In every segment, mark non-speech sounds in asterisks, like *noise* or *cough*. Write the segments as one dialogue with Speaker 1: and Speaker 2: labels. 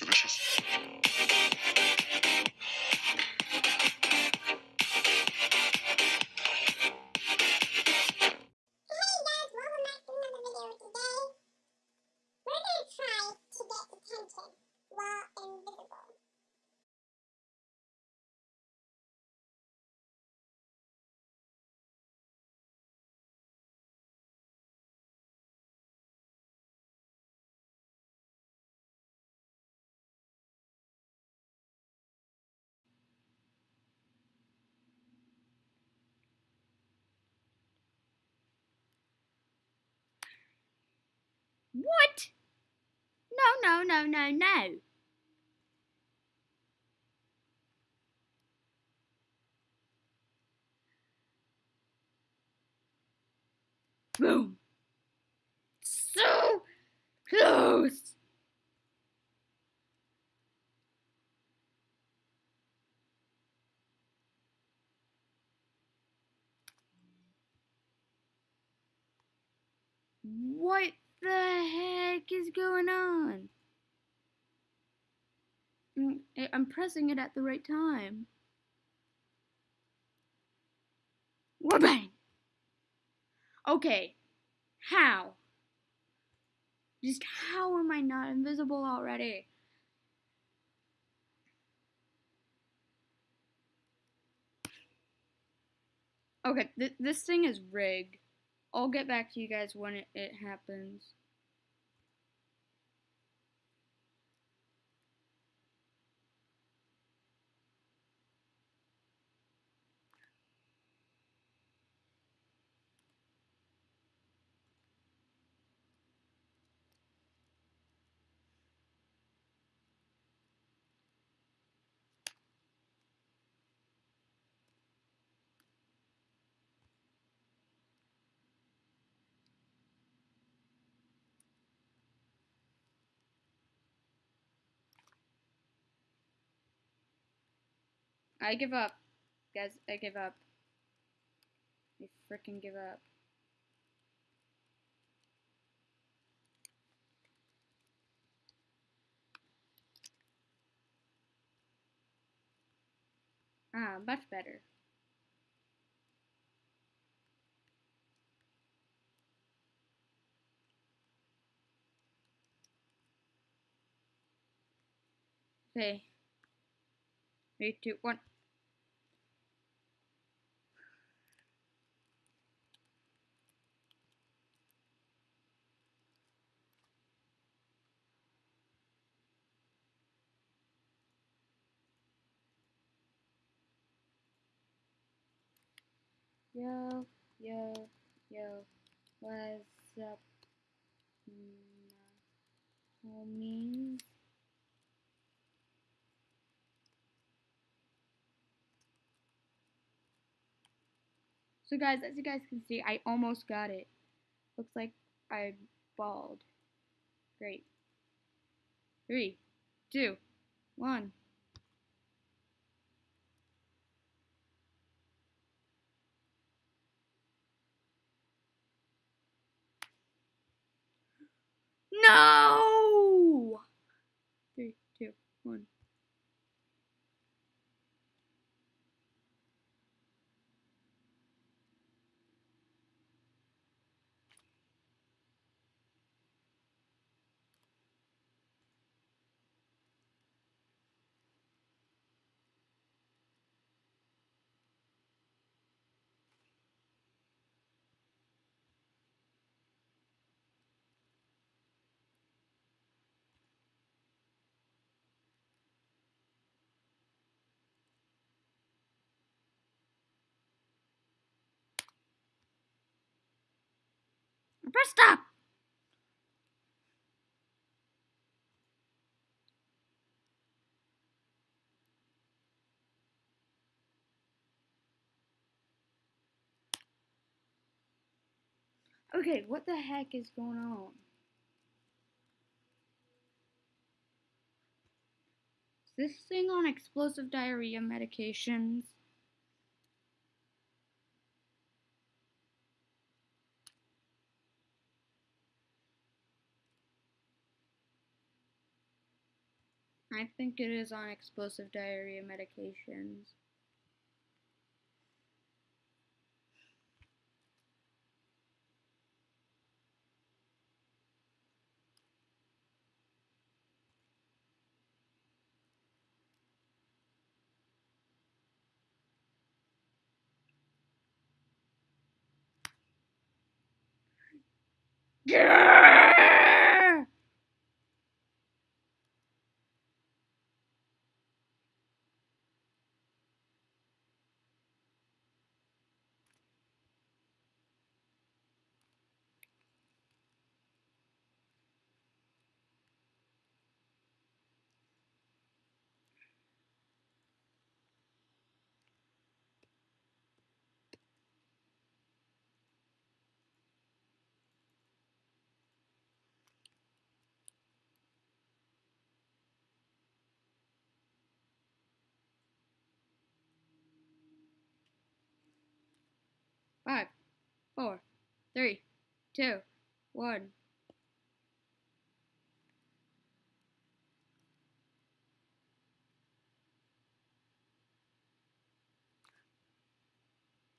Speaker 1: It's
Speaker 2: No, no, no, no. Boom. So close. What the heck is going on? Mm, I'm pressing it at the right time. Wabang! Okay, how? Just how am I not invisible already? Okay, th- this thing is rigged. I'll get back to you guys when it, it happens. I give up. Guys, I give up. I freaking give up. Ah, much better. Okay. Three, two, one. Yo, yo. What's up, homies? So guys, as you guys can see, I almost got it. Looks like I balled. Great. Three, two, one. No! Three, two, one. Press stop! Okay, what the heck is going on? Is this thing on explosive diarrhea medications? I think it is on explosive diarrhea medications. Yeah! Five, four, three, two, one.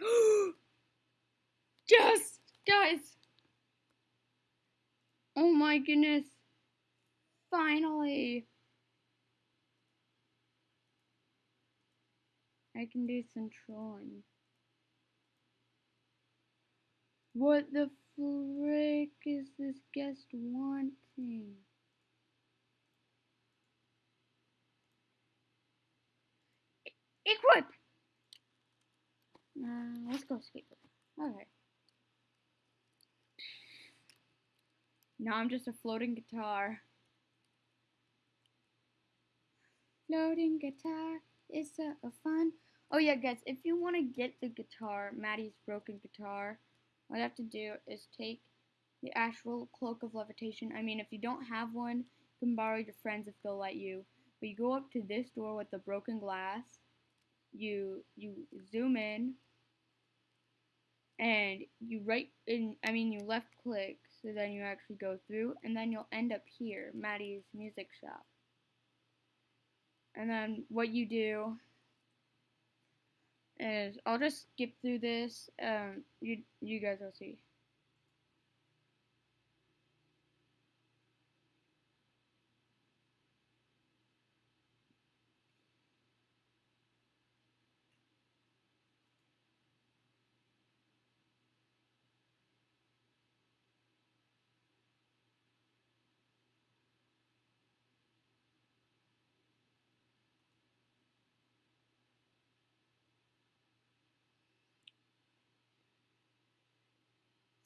Speaker 2: *gasps* Yes, guys. Oh my goodness. Finally. I can do some trolling. What the frick is this guest wanting? Equip! Uh, let's go skateboard. Okay. Now I'm just a floating guitar. Floating guitar is so fun. Oh yeah, guys, if you want to get the guitar, Maddie's broken guitar, all you have to do is take the actual cloak of levitation. I mean, if you don't have one, you can borrow your friends if they'll let you. But you go up to this door with the broken glass. You you zoom in, and you right in. I mean, you left click, so then you actually go through, and then you'll end up here, Maddie's music shop. And then what you do is I'll just skip through this. Um, you you guys will see.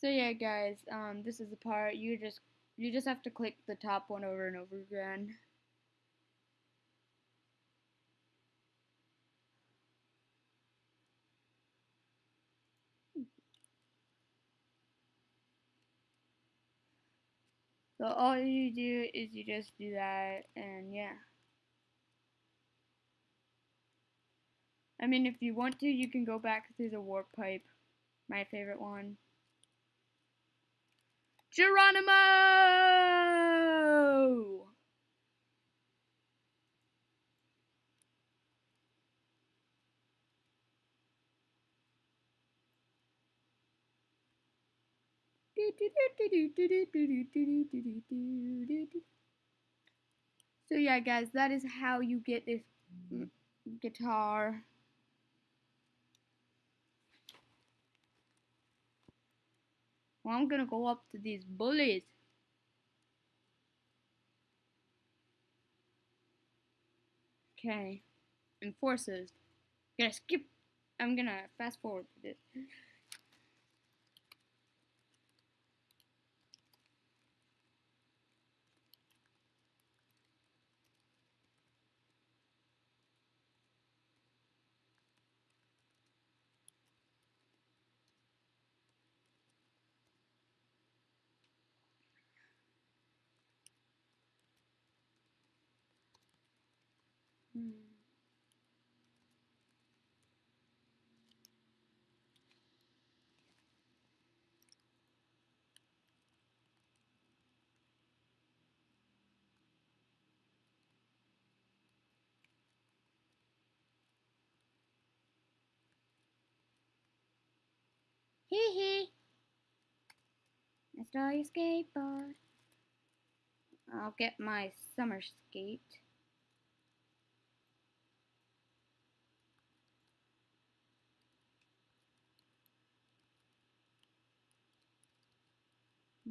Speaker 2: So yeah, guys, um, this is the part you just you just have to click the top one over and over again. So all you do is you just do that, and yeah. I mean, if you want to, you can go back through the warp pipe, my favorite one. Geronimo! So yeah, guys, that is how you get this guitar. Well, I'm gonna go up to these bullies. Okay. Enforces. Gonna skip. I'm gonna fast forward this. Mm. Hee hee. Install your skateboard. I'll get my summer skate.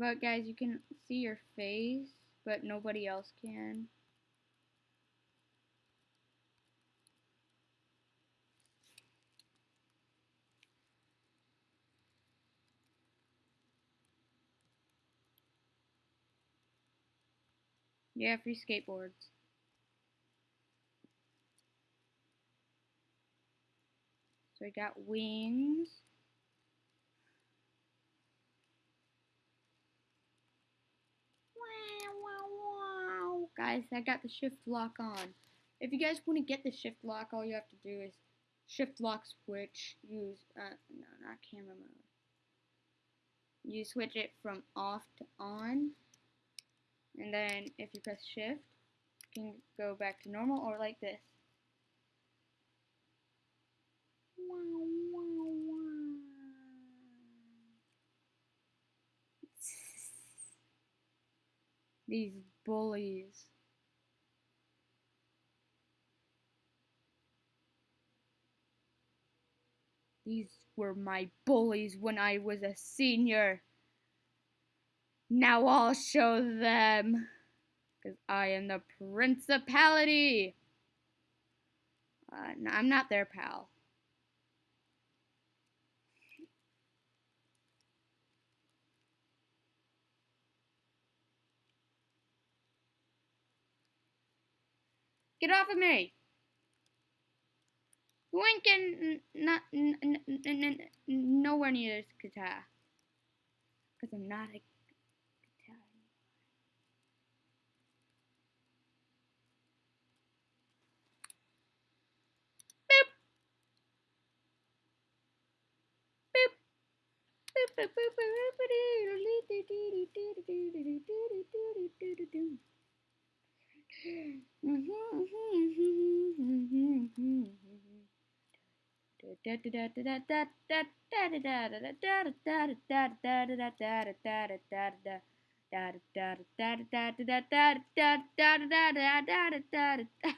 Speaker 2: But guys, you can see your face, but nobody else can. Yeah, free skateboards. So we got wings. Guys, I got the shift lock on. If you guys want to get the shift lock, all you have to do is shift lock switch, use, uh, no, not camera mode. You switch it from off to on, and then if you press shift, you can go back to normal or like this. *laughs* These bullies. These were my bullies when I was a senior. Now I'll show them. Because I am the principality. Uh, no, I'm not their pal. Get off of me! You ain't getting nowhere near this guitar. Because I'm not a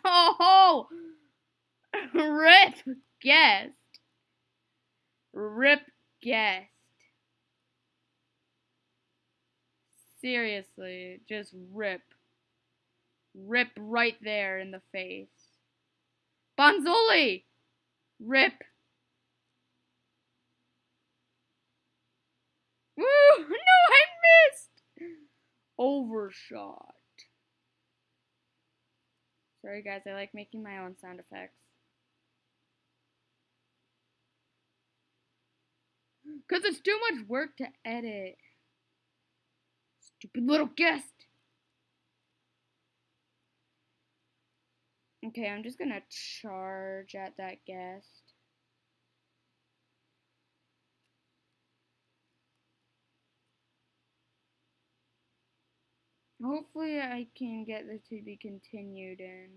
Speaker 2: Oh, rip guest, rip guest. Seriously, just rip. Rip right there in the face. Bonzoli! Rip. Woo! *laughs* No, I missed! Overshot. Sorry guys, I like making my own sound effects. *gasps* Because it's too much work to edit. Stupid little guest. Okay, I'm just gonna charge at that guest. Hopefully I can get this to be continued in.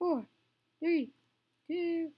Speaker 2: Four, three, two.